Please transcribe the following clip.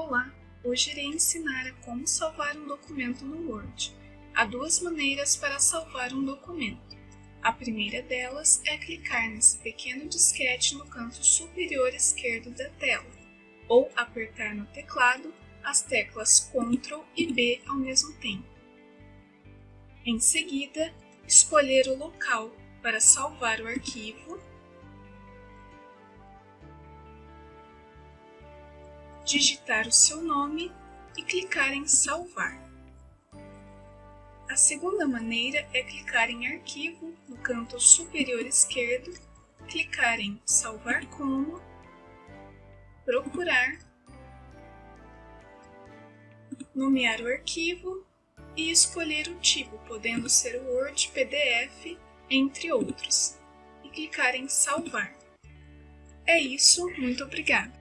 Olá! Hoje irei ensinar a como salvar um documento no Word. Há duas maneiras para salvar um documento. A primeira delas é clicar nesse pequeno disquete no canto superior esquerdo da tela, ou apertar no teclado as teclas Ctrl e B ao mesmo tempo. Em seguida, escolher o local para salvar o arquivo digitar o seu nome e clicar em salvar. A segunda maneira é clicar em arquivo no canto superior esquerdo, clicar em salvar como, procurar, nomear o arquivo e escolher o tipo, podendo ser Word, PDF, entre outros, e clicar em salvar. É isso, muito obrigada!